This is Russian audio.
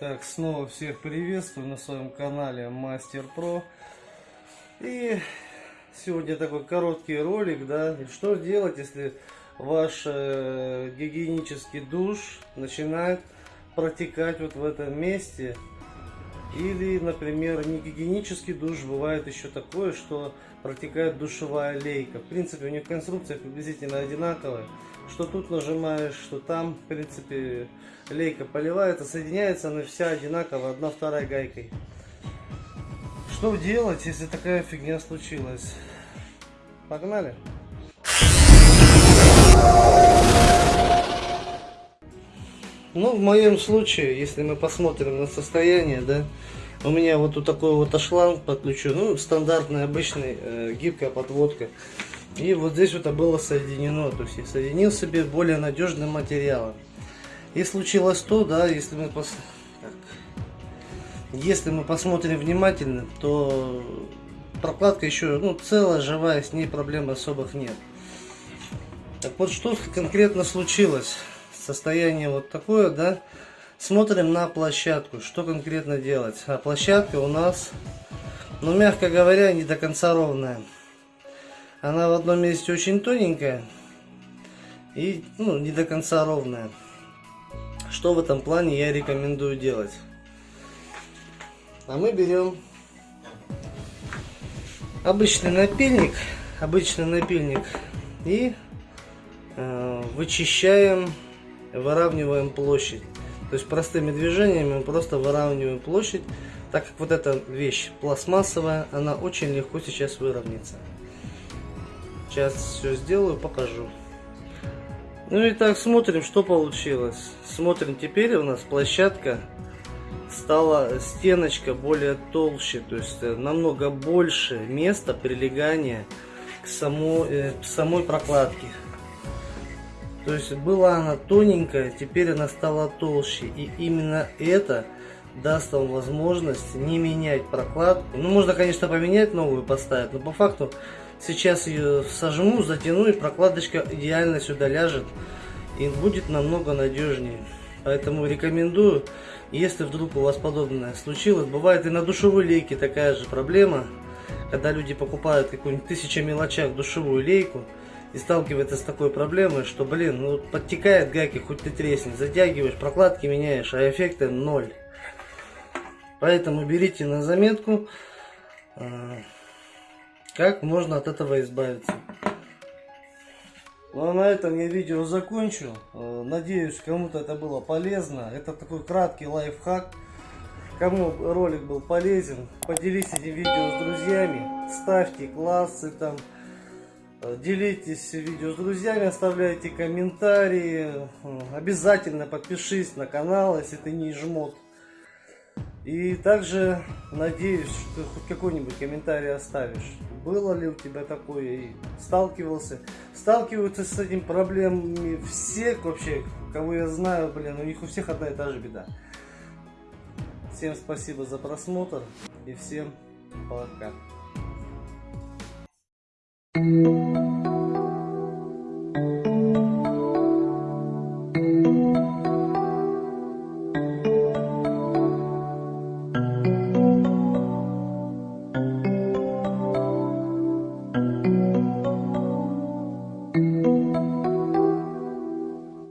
Так, снова всех приветствую на своем канале Мастер Про. И сегодня такой короткий ролик, да, что делать, если ваш э, гигиенический душ начинает протекать вот в этом месте. Или, например, не гигиенический душ, бывает еще такое, что протекает душевая лейка. В принципе, у них конструкция приблизительно одинаковая. Что тут нажимаешь, что там, в принципе, лейка поливается, соединяется она вся одинаково, одна вторая гайкой. Что делать, если такая фигня случилась? Погнали! Ну, в моем случае, если мы посмотрим на состояние, да, у меня вот тут такой вот шланг подключен, ну, стандартная, обычная э, гибкая подводка. И вот здесь вот это было соединено, то есть я соединил себе более надежным материалом. И случилось то, да, если мы, пос... если мы посмотрим внимательно, то прокладка еще ну, целая, живая, с ней проблем особых нет. Так вот, что конкретно случилось? Состояние вот такое, да. Смотрим на площадку, что конкретно делать. А площадка у нас, ну, мягко говоря, не до конца ровная. Она в одном месте очень тоненькая и ну, не до конца ровная. Что в этом плане я рекомендую делать? А мы берем обычный напильник, обычный напильник и э, вычищаем, выравниваем площадь. То есть простыми движениями мы просто выравниваем площадь, так как вот эта вещь пластмассовая, она очень легко сейчас выровняется. Сейчас все сделаю, покажу. Ну и так смотрим, что получилось. Смотрим, теперь у нас площадка стала стеночка более толще, то есть э, намного больше места прилегания к самой, э, к самой прокладке. То есть была она тоненькая, теперь она стала толще. И именно это даст вам возможность не менять прокладку. Ну, можно, конечно, поменять новую, поставить, но по факту Сейчас ее сожму, затяну и прокладочка идеально сюда ляжет. И будет намного надежнее. Поэтому рекомендую, если вдруг у вас подобное случилось. Бывает и на душевой лейке такая же проблема. Когда люди покупают какую-нибудь тысяча мелочах душевую лейку и сталкиваются с такой проблемой, что, блин, ну подтекает гайки, хоть ты тресни, затягиваешь, прокладки меняешь, а эффекта ноль. Поэтому берите на заметку. А, как можно от этого избавиться. Ну а на этом я видео закончу. Э, надеюсь, кому-то это было полезно. Это такой краткий лайфхак. Кому ролик был полезен, поделитесь этим видео с друзьями. Ставьте классы там. Делитесь видео с друзьями, оставляйте комментарии. Обязательно подпишись на канал, если ты не жмот. И также надеюсь, что хоть какой-нибудь комментарий оставишь. Было ли у тебя такое и сталкивался? Сталкиваются с этим проблемами все вообще, кого я знаю, блин, у них у всех одна и та же беда. Всем спасибо за просмотр и всем пока.